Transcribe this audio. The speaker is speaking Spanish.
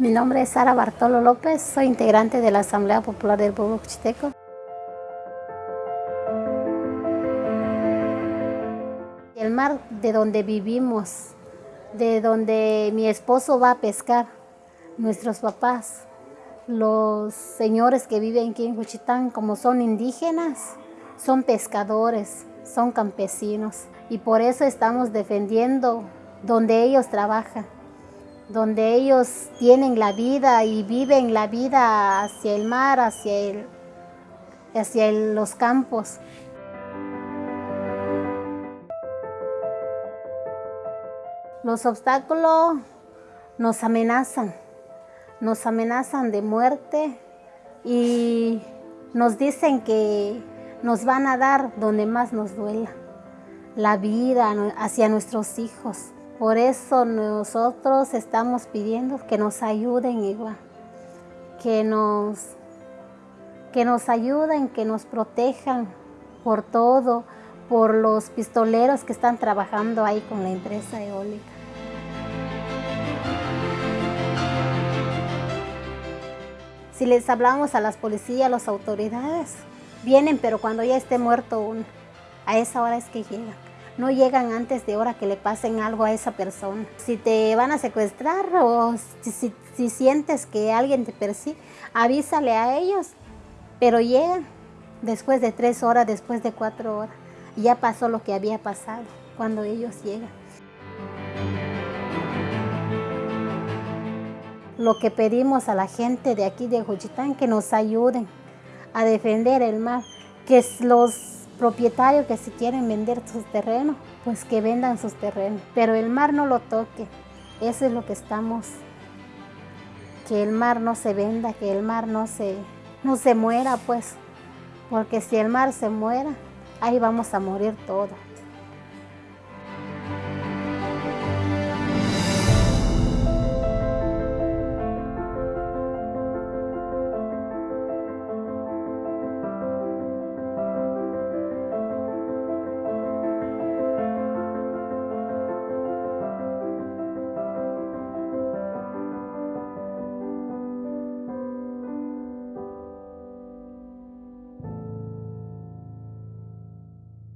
Mi nombre es Sara Bartolo López, soy integrante de la Asamblea Popular del Pueblo Cuchiteco. El mar de donde vivimos, de donde mi esposo va a pescar, nuestros papás, los señores que viven aquí en Juchitán, como son indígenas, son pescadores, son campesinos y por eso estamos defendiendo donde ellos trabajan donde ellos tienen la vida y viven la vida hacia el mar, hacia, el, hacia los campos. Los obstáculos nos amenazan, nos amenazan de muerte y nos dicen que nos van a dar donde más nos duela, la vida hacia nuestros hijos. Por eso nosotros estamos pidiendo que nos ayuden igual, que nos, que nos ayuden, que nos protejan por todo, por los pistoleros que están trabajando ahí con la empresa eólica. Si les hablamos a las policías, a las autoridades, vienen, pero cuando ya esté muerto uno, a esa hora es que llegan no llegan antes de hora que le pasen algo a esa persona. Si te van a secuestrar o si, sientes que alguien te persigue, avísale a ellos, pero llegan después de tres horas, después de cuatro horas. Ya pasó lo que había pasado cuando ellos llegan. Lo que pedimos a la gente de aquí de Juchitán que nos ayuden a defender el mar, que los propietarios que si quieren vender sus terrenos, pues que vendan sus terrenos. Pero el mar no lo toque. Eso es lo que estamos, que el mar no se venda, que el mar no se, no se muera, pues. Porque si el mar se muera, ahí vamos a morir todos.